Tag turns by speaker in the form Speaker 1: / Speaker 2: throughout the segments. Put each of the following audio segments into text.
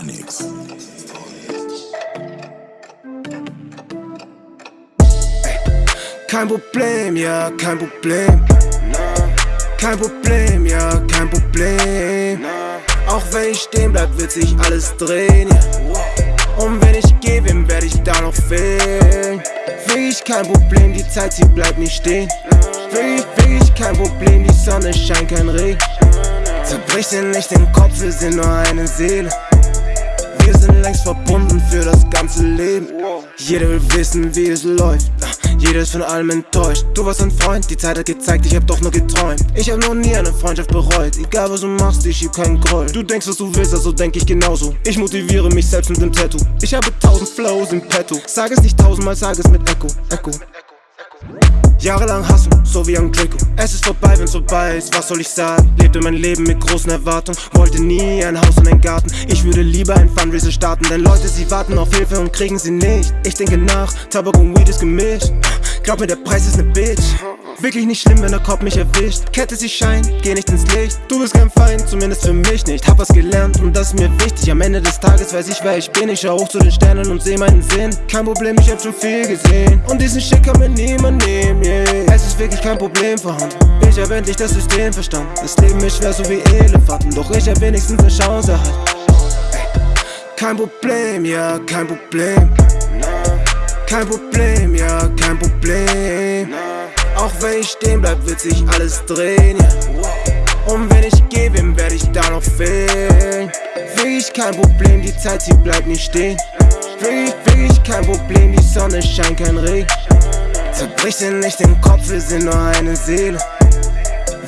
Speaker 1: Onyx.
Speaker 2: Kein Problem, ja, kein Problem. Kein Problem, ja, kein Problem. Auch wenn ich stehen bleib, wird sich alles drehen, ja. Und wenn ich gehe, wem werde ich da noch fehlen? Wirklich kein Problem, die Zeit, sie bleibt nicht stehen. Wirklich, wirklich kein Problem, die Sonne scheint, kein Regen. Zerbrich dir nicht den Kopf, wir sind nur eine Seele. Wir sind längst verbunden für das ganze Leben. Jeder will wissen, wie es läuft. Jeder ist von allem enttäuscht. Du warst ein Freund, die Zeit hat gezeigt, ich hab doch nur geträumt. Ich hab noch nie eine Freundschaft bereut. Egal was du machst, ich schieb keinen Groll. Du denkst, was du willst, also denk ich genauso. Ich motiviere mich selbst mit dem Tattoo. Ich habe tausend Flows im Petto. Sag es nicht tausendmal, sag es mit Echo, Echo. Jahrelang hassen, so wie ein Draco. Es ist vorbei, wenn's vorbei ist, was soll ich sagen? Lebte mein Leben mit großen Erwartungen, wollte nie ein Haus und einen Garten. Ich würde lieber ein Fundraiser starten, denn Leute, sie warten auf Hilfe und kriegen sie nicht. Ich denke nach, Tabak und Weed ist gemischt. Glaub mir, der Preis ist ne Bitch. Wirklich nicht schlimm, wenn der Kopf mich erwischt. Kette sie scheint, geh nicht ins Licht. Du bist kein Feind, zumindest für mich nicht. Hab was gelernt und das ist mir wichtig. Am Ende des Tages weiß ich, wer ich bin. Ich schau hoch zu den Sternen und seh meinen Sinn. Kein Problem, ich hab schon viel gesehen. Und diesen Shit kann mir niemand nehmen, wirklich kein Problem vorhanden. Ich hab endlich das System verstanden. Das Leben ist schwer, so wie Elefanten. Doch ich hab wenigstens eine Chance erhalten. Kein Problem, ja, kein Problem. Kein Problem, ja, kein Problem. Auch wenn ich stehen bleib, wird sich alles drehen, ja. Und wenn ich gehe, wem werde ich da noch fehlen? Wirklich kein Problem, die Zeit, sie bleibt nicht stehen. Wirklich, wirklich kein Problem, die Sonne scheint, kein Regen. Zerbrich dir nicht den Kopf, wir sind nur eine Seele.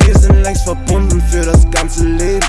Speaker 2: Wir sind längst verbunden für das ganze Leben.